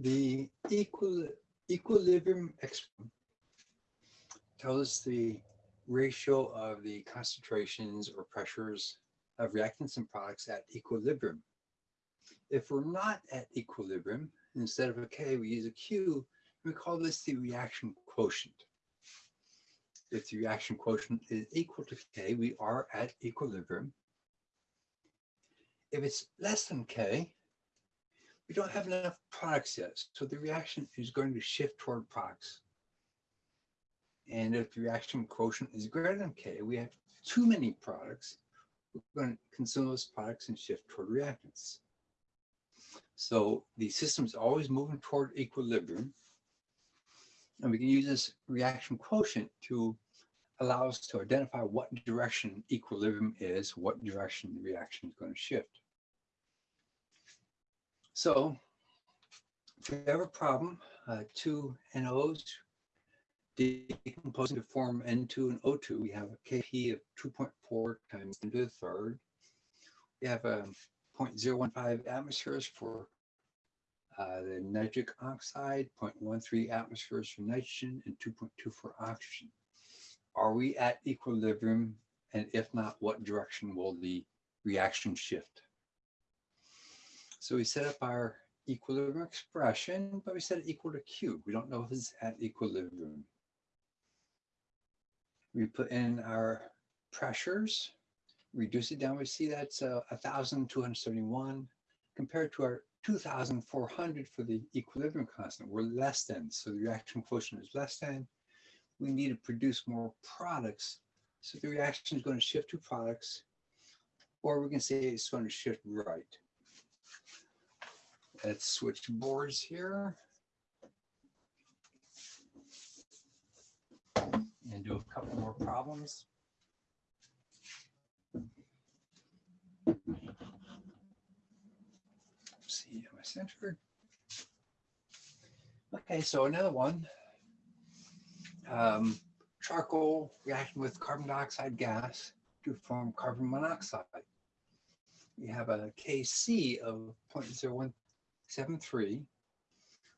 The equal, equilibrium tells us the ratio of the concentrations or pressures of reactants and products at equilibrium. If we're not at equilibrium, instead of a K, we use a Q, we call this the reaction quotient. If the reaction quotient is equal to K, we are at equilibrium. If it's less than K, we don't have enough products yet. So the reaction is going to shift toward products. And if the reaction quotient is greater than K, we have too many products. We're going to consume those products and shift toward reactants. So the system's always moving toward equilibrium. And we can use this reaction quotient to allow us to identify what direction equilibrium is, what direction the reaction is going to shift. So if we have a problem, uh, two NOs decomposing to form N2 and O2, we have a Kp of 2.4 times 10 to the third. We have a 0.015 atmospheres for uh, the nitric oxide, 0.13 atmospheres for nitrogen, and 2.2 for oxygen. Are we at equilibrium? And if not, what direction will the reaction shift? So we set up our equilibrium expression, but we set it equal to Q. We don't know if it's at equilibrium. We put in our pressures, reduce it down, we see that's uh, 1,271 compared to our 2,400 for the equilibrium constant. We're less than, so the reaction quotient is less than. We need to produce more products. So the reaction is going to shift to products, or we can say it's going to shift right. Let's switch boards here. And do a couple more problems. see, am I centered? Okay, so another one. Um, charcoal reacting with carbon dioxide gas to form carbon monoxide. We have a Kc of 0.0173.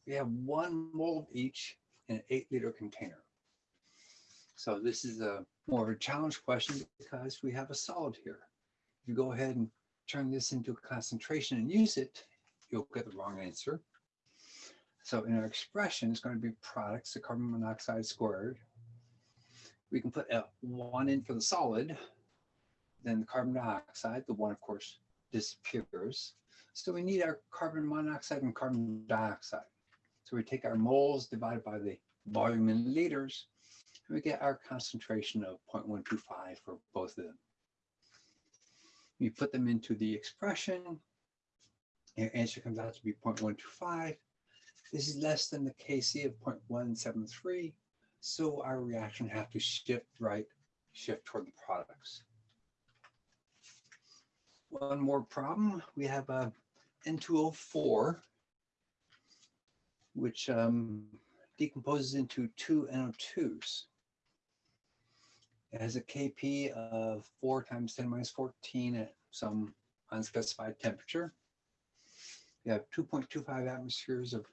We have one mole each in an eight liter container. So this is a more of a challenge question because we have a solid here. If you go ahead and turn this into a concentration and use it, you'll get the wrong answer. So in our expression, it's going to be products of carbon monoxide squared. We can put a one in for the solid, then the carbon dioxide, the one of course disappears. So we need our carbon monoxide and carbon dioxide. So we take our moles divided by the volume in liters, and we get our concentration of 0.125 for both of them. We put them into the expression, your answer comes out to be 0.125. This is less than the Kc of 0.173. So our reaction have to shift right, shift toward the products. One more problem. We have a N2O4, which um, decomposes into two NO2s. It has a Kp of 4 times 10 minus 14 at some unspecified temperature. We have 2.25 atmospheres of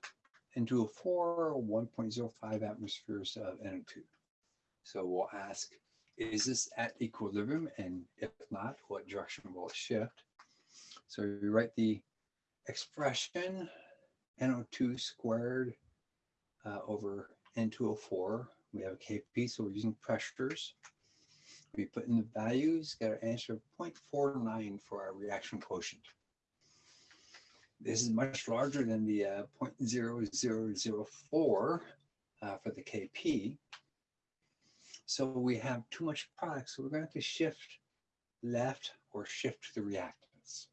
N2O4, 1.05 atmospheres of NO2. So we'll ask, is this at equilibrium? And if not, what direction will it shift? So we write the expression NO2 squared uh, over N2O4. We have a Kp, so we're using pressures. We put in the values, get our answer of 0.49 for our reaction quotient. This is much larger than the uh, 0.0004 uh, for the KP. So we have too much product, so we're going to have to shift left or shift the reactants.